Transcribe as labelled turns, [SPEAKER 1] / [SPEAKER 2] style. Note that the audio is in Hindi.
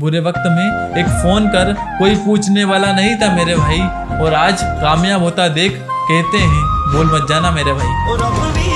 [SPEAKER 1] बुरे वक्त में एक फ़ोन कर, कोई पूछने वाला नहीं था मेरे भाई। और आज कामयाब होता देख, कहते हैं, बोल मत जाना मेरे भाई।